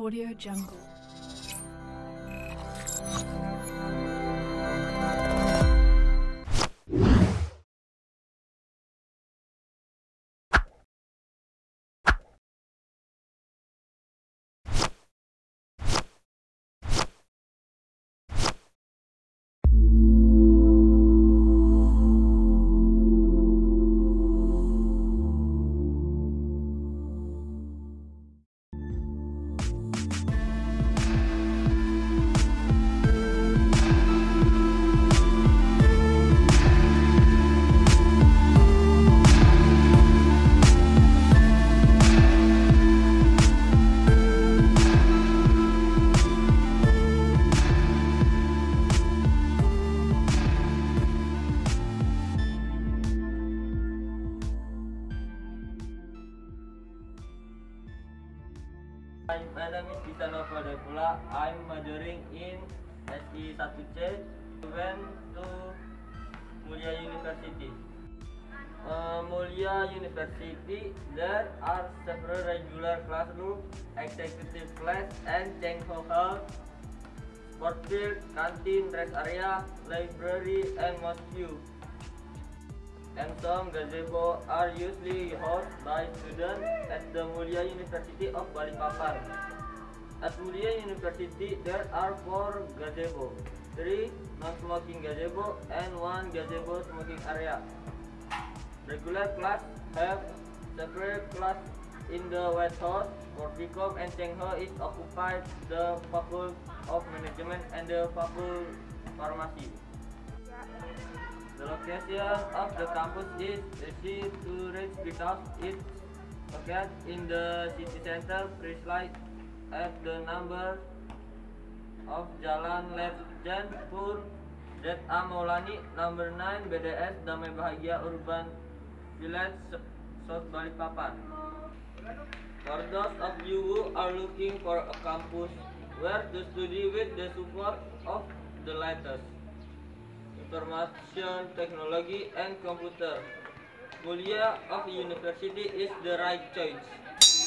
Audio Jungle. Hi, my name is Vitanova Devula. I'm majoring in SI 1C. Went to Mulia University. Uh, Mulia University, there are several regular classrooms, executive class, and Cheng-Ho Hall, sport field, canteen, rest area, library, and mosque. And some gazebo are usually hosted by students at the Mulia University of Balikpapan. At Mulia University, there are four gazebo, three non-smoking gazebo, and one gazebo smoking area. Regular class have separate class in the White House. Porticom and Chengho is occupied the Faculty of Management and the Faculty Pharmacy. The location of the campus is easy to reach because it's located in the city center, precisely at the number of Jalan Legend Pur Z.A. Maulani, number 9 BDS Damai Bahagia Urban Village, South Balikpapan. For those of you who are looking for a campus where to study with the support of the latest information technology and computer. Mulia of university is the right choice.